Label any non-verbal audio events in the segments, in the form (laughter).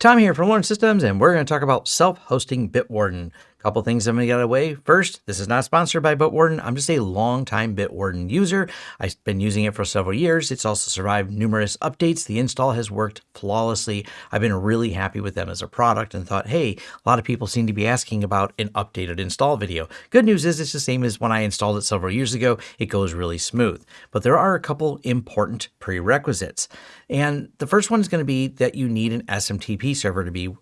Tom here from Lawrence Systems, and we're going to talk about self-hosting Bitwarden. Couple things I'm going to get away. First, this is not sponsored by Bitwarden. I'm just a long-time Bitwarden user. I've been using it for several years. It's also survived numerous updates. The install has worked flawlessly. I've been really happy with them as a product and thought, hey, a lot of people seem to be asking about an updated install video. Good news is it's the same as when I installed it several years ago. It goes really smooth. But there are a couple important prerequisites. And the first one is going to be that you need an SMTP server to be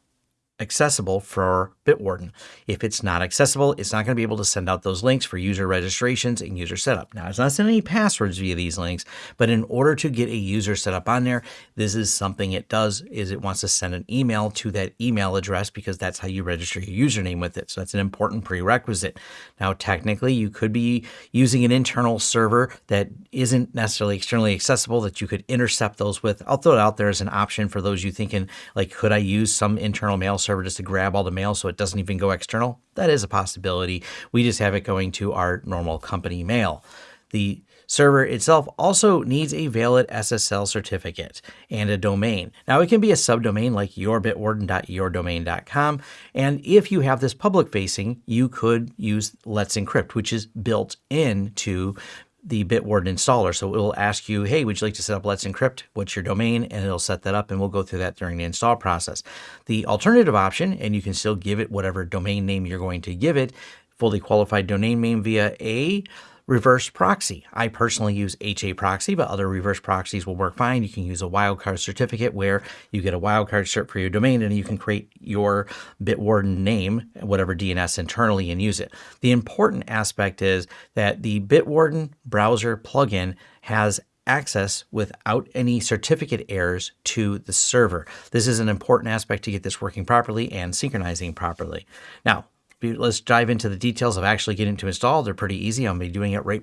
accessible for Bitwarden. If it's not accessible, it's not going to be able to send out those links for user registrations and user setup. Now, it's not sending any passwords via these links, but in order to get a user set up on there, this is something it does is it wants to send an email to that email address because that's how you register your username with it. So that's an important prerequisite. Now, technically, you could be using an internal server that isn't necessarily externally accessible that you could intercept those with. I'll throw it out there as an option for those you thinking like, could I use some internal mail server just to grab all the mail so it doesn't even go external? That is a possibility. We just have it going to our normal company mail. The server itself also needs a valid SSL certificate and a domain. Now it can be a subdomain like yourbitwarden.yourdomain.com. And if you have this public facing, you could use Let's Encrypt, which is built into the Bitwarden installer. So it will ask you, hey, would you like to set up Let's Encrypt? What's your domain? And it'll set that up and we'll go through that during the install process. The alternative option, and you can still give it whatever domain name you're going to give it, fully qualified domain name via a reverse proxy. I personally use HAProxy, but other reverse proxies will work fine. You can use a wildcard certificate where you get a wildcard cert for your domain and you can create your Bitwarden name, whatever DNS internally and use it. The important aspect is that the Bitwarden browser plugin has access without any certificate errors to the server. This is an important aspect to get this working properly and synchronizing properly. Now, let's dive into the details of actually getting to install. They're pretty easy. I'll be doing it right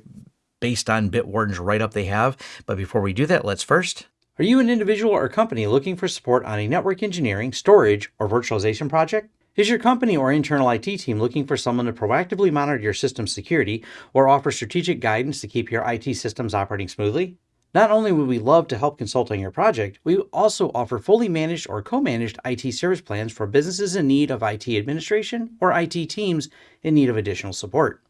based on Bitwarden's write-up they have. But before we do that, let's first are you an individual or company looking for support on a network engineering, storage, or virtualization project? Is your company or internal IT team looking for someone to proactively monitor your system security or offer strategic guidance to keep your IT systems operating smoothly? Not only would we love to help consult on your project, we also offer fully managed or co-managed IT service plans for businesses in need of IT administration or IT teams in need of additional support.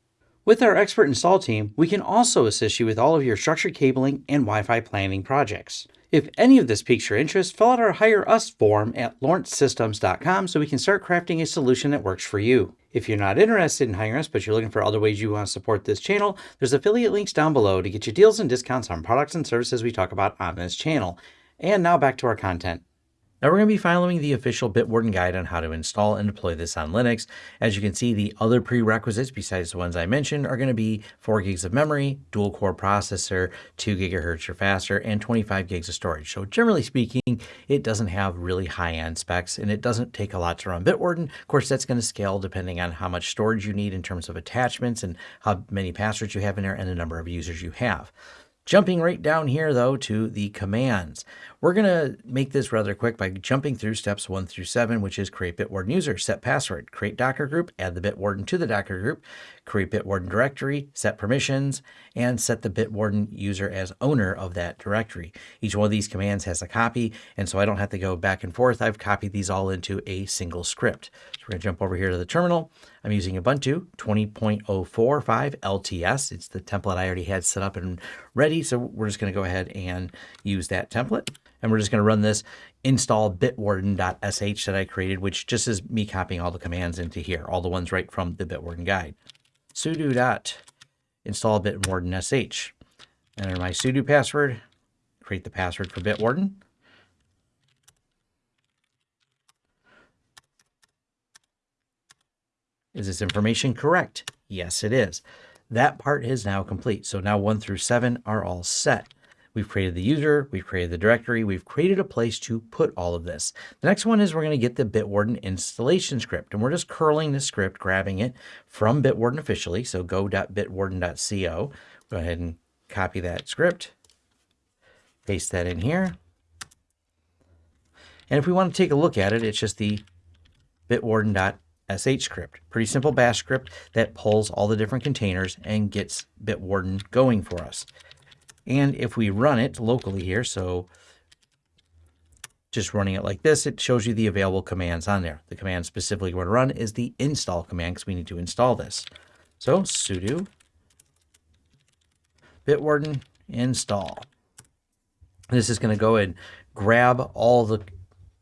With our expert install team, we can also assist you with all of your structured cabling and Wi-Fi planning projects. If any of this piques your interest, fill out our Hire Us form at lawrencesystems.com so we can start crafting a solution that works for you. If you're not interested in hiring us, but you're looking for other ways you want to support this channel, there's affiliate links down below to get you deals and discounts on products and services we talk about on this channel. And now back to our content. Now we're going to be following the official Bitwarden guide on how to install and deploy this on Linux. As you can see, the other prerequisites besides the ones I mentioned are going to be 4 gigs of memory, dual core processor, 2 gigahertz or faster, and 25 gigs of storage. So generally speaking, it doesn't have really high-end specs and it doesn't take a lot to run Bitwarden. Of course, that's going to scale depending on how much storage you need in terms of attachments and how many passwords you have in there and the number of users you have. Jumping right down here, though, to the commands. We're going to make this rather quick by jumping through steps one through seven, which is create Bitwarden user, set password, create Docker group, add the Bitwarden to the Docker group, create Bitwarden directory, set permissions, and set the Bitwarden user as owner of that directory. Each one of these commands has a copy, and so I don't have to go back and forth. I've copied these all into a single script. So we're going to jump over here to the terminal. I'm using Ubuntu 20.045 LTS. It's the template I already had set up and ready. So we're just going to go ahead and use that template. And we're just going to run this install bitwarden.sh that I created, which just is me copying all the commands into here, all the ones right from the Bitwarden guide. Sudo dot install bitwarden.sh. Enter my sudo password, create the password for Bitwarden. Is this information correct? Yes, it is. That part is now complete. So now one through seven are all set. We've created the user, we've created the directory, we've created a place to put all of this. The next one is we're going to get the Bitwarden installation script, and we're just curling the script, grabbing it from Bitwarden officially, so go.bitwarden.co. Go ahead and copy that script, paste that in here. And if we want to take a look at it, it's just the bitwarden.sh script. Pretty simple bash script that pulls all the different containers and gets Bitwarden going for us. And if we run it locally here, so just running it like this, it shows you the available commands on there. The command specifically we're going to run is the install command because we need to install this. So sudo bitwarden install. This is going to go and grab all the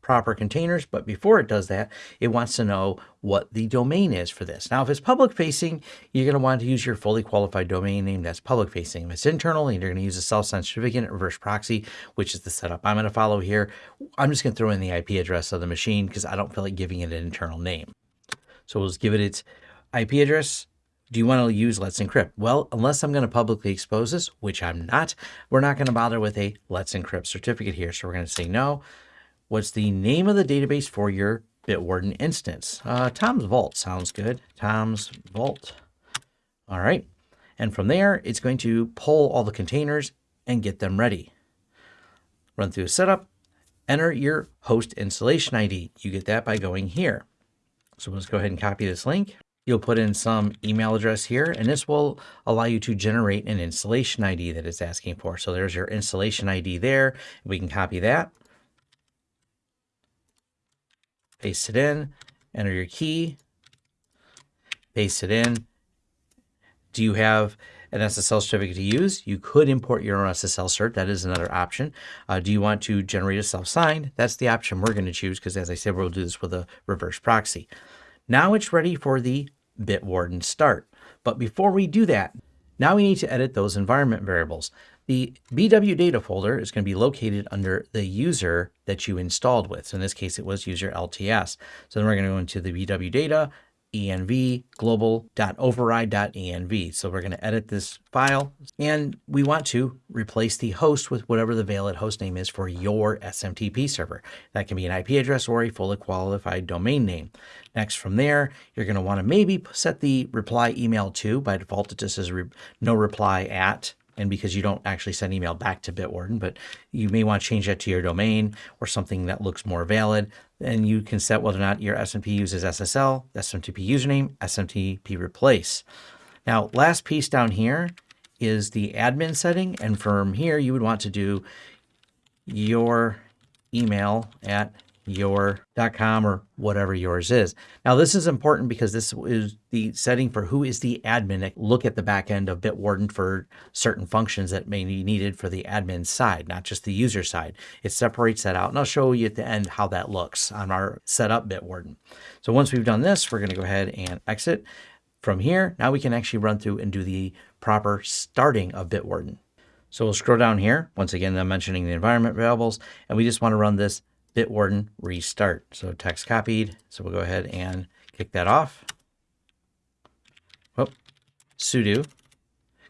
proper containers, but before it does that, it wants to know what the domain is for this. Now, if it's public facing, you're going to want to use your fully qualified domain name that's public facing. If it's internal, you're going to use a self-signed certificate reverse proxy, which is the setup I'm going to follow here. I'm just going to throw in the IP address of the machine because I don't feel like giving it an internal name. So we'll just give it its IP address. Do you want to use Let's Encrypt? Well, unless I'm going to publicly expose this, which I'm not, we're not going to bother with a Let's Encrypt certificate here. So we're going to say no. What's the name of the database for your Bitwarden instance? Uh, Tom's Vault sounds good. Tom's Vault. All right. And from there, it's going to pull all the containers and get them ready. Run through a setup, enter your host installation ID. You get that by going here. So let's go ahead and copy this link. You'll put in some email address here, and this will allow you to generate an installation ID that it's asking for. So there's your installation ID there. We can copy that paste it in, enter your key, paste it in. Do you have an SSL certificate to use? You could import your own SSL cert. That is another option. Uh, do you want to generate a self-signed? That's the option we're going to choose because as I said, we'll do this with a reverse proxy. Now it's ready for the Bitwarden start. But before we do that, now we need to edit those environment variables. The BW data folder is going to be located under the user that you installed with. So in this case, it was user LTS. So then we're going to go into the BW data, env global.override.env. So we're going to edit this file and we want to replace the host with whatever the valid host name is for your SMTP server. That can be an IP address or a fully qualified domain name. Next from there, you're going to want to maybe set the reply email to. By default, it just says re no reply at and because you don't actually send email back to Bitwarden, but you may want to change that to your domain or something that looks more valid. And you can set whether or not your SMTP uses SSL, SMTP username, SMTP replace. Now, last piece down here is the admin setting. And from here, you would want to do your email at your.com or whatever yours is. Now, this is important because this is the setting for who is the admin. Look at the back end of Bitwarden for certain functions that may be needed for the admin side, not just the user side. It separates that out, and I'll show you at the end how that looks on our setup Bitwarden. So once we've done this, we're going to go ahead and exit. From here, now we can actually run through and do the proper starting of Bitwarden. So we'll scroll down here. Once again, I'm mentioning the environment variables, and we just want to run this Bitwarden restart. So text copied. So we'll go ahead and kick that off. Whoop. sudo,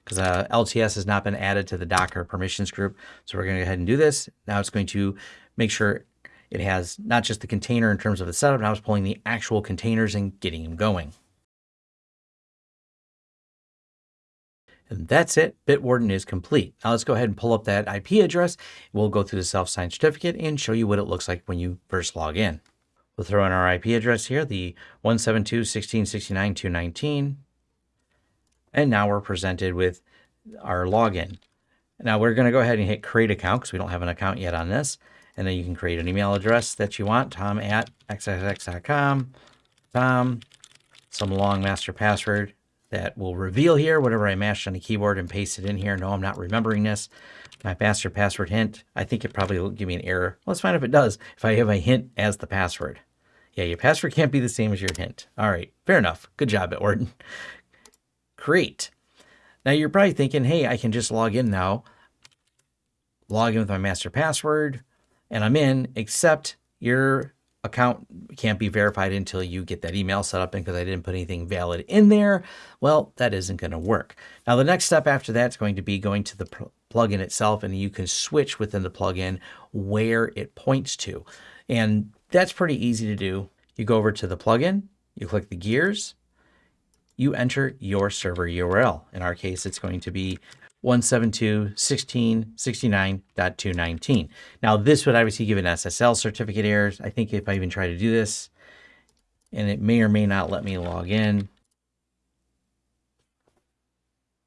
because uh, LTS has not been added to the Docker permissions group. So we're going to go ahead and do this. Now it's going to make sure it has not just the container in terms of the setup, now it's pulling the actual containers and getting them going. And that's it. Bitwarden is complete. Now let's go ahead and pull up that IP address. We'll go through the self-signed certificate and show you what it looks like when you first log in. We'll throw in our IP address here, the 172.16.69.219. And now we're presented with our login. Now we're going to go ahead and hit create account because we don't have an account yet on this. And then you can create an email address that you want, tom at xxx.com, tom, some long master password, that will reveal here whatever I mashed on the keyboard and paste it in here. No, I'm not remembering this. My master password hint, I think it probably will give me an error. Let's find if it does, if I have a hint as the password. Yeah, your password can't be the same as your hint. All right, fair enough. Good job, Bitwarden. Create. (laughs) Now you're probably thinking, hey, I can just log in now, log in with my master password, and I'm in, except your account can't be verified until you get that email set up and because I didn't put anything valid in there, well, that isn't going to work. Now, the next step after that is going to be going to the plugin itself and you can switch within the plugin where it points to. And that's pretty easy to do. You go over to the plugin, you click the gears, you enter your server URL. In our case, it's going to be 172.16.69.219. Now this would obviously give an SSL certificate errors. I think if I even try to do this, and it may or may not let me log in.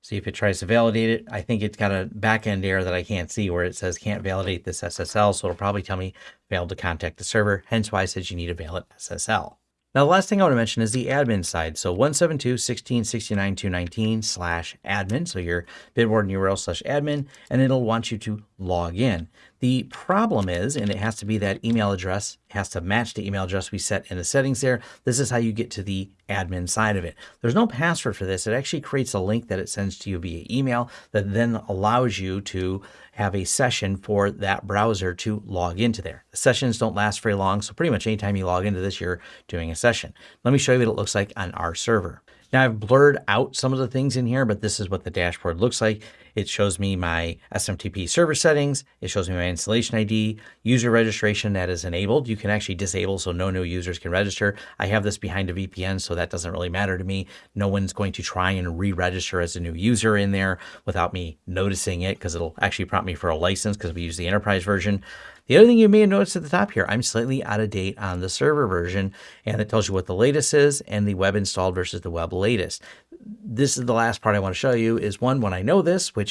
See if it tries to validate it. I think it's got a backend error that I can't see where it says can't validate this SSL. So it'll probably tell me failed to contact the server. Hence why I said you need a valid SSL. Now, the last thing I want to mention is the admin side. So 172.16.69.219 slash admin. So your Bitwarden URL slash admin, and it'll want you to log in. The problem is, and it has to be that email address, has to match the email address we set in the settings there. This is how you get to the admin side of it. There's no password for this. It actually creates a link that it sends to you via email that then allows you to have a session for that browser to log into there. The sessions don't last very long, so pretty much anytime you log into this, you're doing a session. Let me show you what it looks like on our server. Now I've blurred out some of the things in here, but this is what the dashboard looks like. It shows me my SMTP server settings. It shows me my installation ID, user registration that is enabled. You can actually disable so no new users can register. I have this behind a VPN, so that doesn't really matter to me. No one's going to try and re-register as a new user in there without me noticing it because it'll actually prompt me for a license because we use the enterprise version. The other thing you may have noticed at the top here, I'm slightly out of date on the server version, and it tells you what the latest is and the web installed versus the web latest. This is the last part I want to show you is one, when I know this, which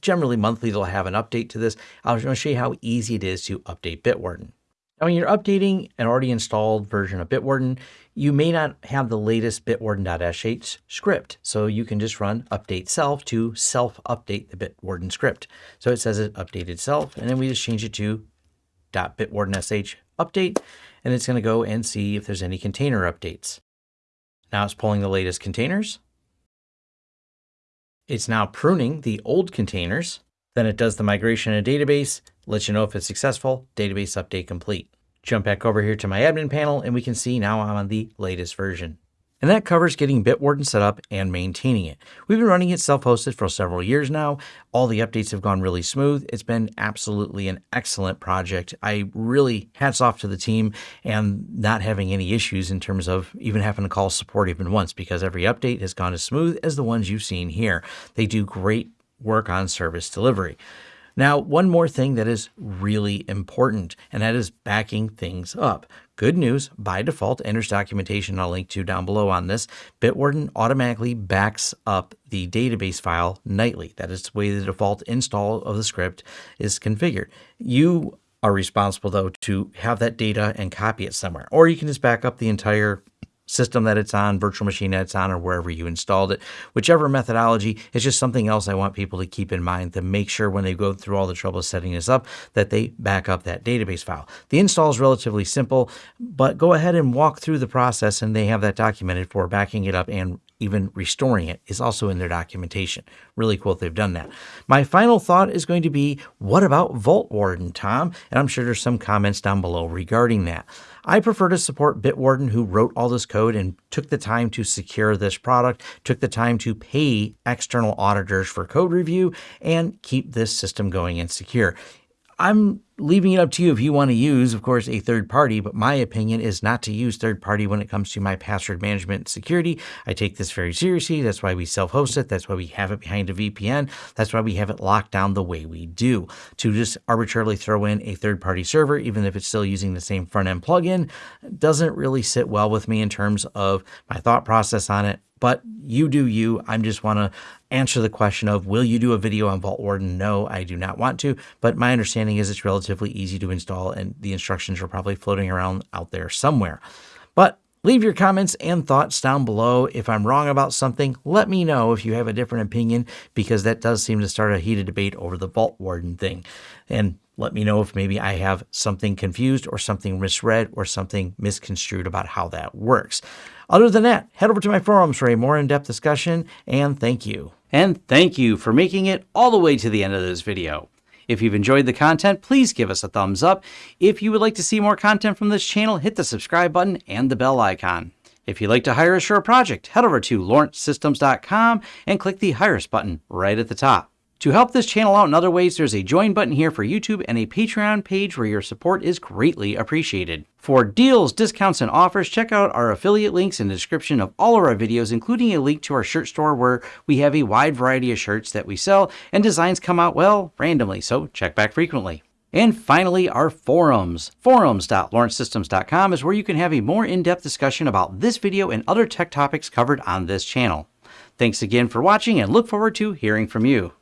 generally monthly they'll have an update to this, I'll show you how easy it is to update Bitwarden. Now, when you're updating an already installed version of Bitwarden, you may not have the latest bitwarden.sh script. So you can just run update self to self-update the Bitwarden script. So it says it updated self, and then we just change it to .bitwarden.sh update, and it's going to go and see if there's any container updates. Now it's pulling the latest containers. It's now pruning the old containers. Then it does the migration in a database, lets you know if it's successful, database update complete. Jump back over here to my admin panel and we can see now I'm on the latest version and that covers getting Bitwarden set up and maintaining it. We've been running it self-hosted for several years now. All the updates have gone really smooth. It's been absolutely an excellent project. I really hats off to the team and not having any issues in terms of even having to call support even once because every update has gone as smooth as the ones you've seen here. They do great work on service delivery. Now, one more thing that is really important, and that is backing things up. Good news, by default, enters documentation I'll link to down below on this. Bitwarden automatically backs up the database file nightly. That is the way the default install of the script is configured. You are responsible, though, to have that data and copy it somewhere. Or you can just back up the entire system that it's on, virtual machine that it's on, or wherever you installed it. Whichever methodology, it's just something else I want people to keep in mind to make sure when they go through all the trouble setting this up that they back up that database file. The install is relatively simple, but go ahead and walk through the process and they have that documented for backing it up and even restoring it is also in their documentation. Really cool they've done that. My final thought is going to be, what about Vaultwarden, Tom? And I'm sure there's some comments down below regarding that. I prefer to support Bitwarden, who wrote all this code and took the time to secure this product, took the time to pay external auditors for code review, and keep this system going and secure. I'm leaving it up to you if you want to use, of course, a third party, but my opinion is not to use third party when it comes to my password management security. I take this very seriously. That's why we self host it. That's why we have it behind a VPN. That's why we have it locked down the way we do. To just arbitrarily throw in a third party server, even if it's still using the same front end plugin, doesn't really sit well with me in terms of my thought process on it but you do you. I just want to answer the question of will you do a video on Vaultwarden? No, I do not want to, but my understanding is it's relatively easy to install and the instructions are probably floating around out there somewhere. But Leave your comments and thoughts down below. If I'm wrong about something, let me know if you have a different opinion because that does seem to start a heated debate over the Vaultwarden thing. And let me know if maybe I have something confused or something misread or something misconstrued about how that works. Other than that, head over to my forums for a more in-depth discussion, and thank you. And thank you for making it all the way to the end of this video. If you've enjoyed the content, please give us a thumbs up. If you would like to see more content from this channel, hit the subscribe button and the bell icon. If you'd like to hire a project, head over to lawrencesystems.com and click the Hire Us button right at the top. To help this channel out in other ways, there's a join button here for YouTube and a Patreon page where your support is greatly appreciated. For deals, discounts, and offers, check out our affiliate links in the description of all of our videos, including a link to our shirt store where we have a wide variety of shirts that we sell and designs come out, well, randomly, so check back frequently. And finally, our forums. Forums.lawrencesystems.com is where you can have a more in-depth discussion about this video and other tech topics covered on this channel. Thanks again for watching and look forward to hearing from you.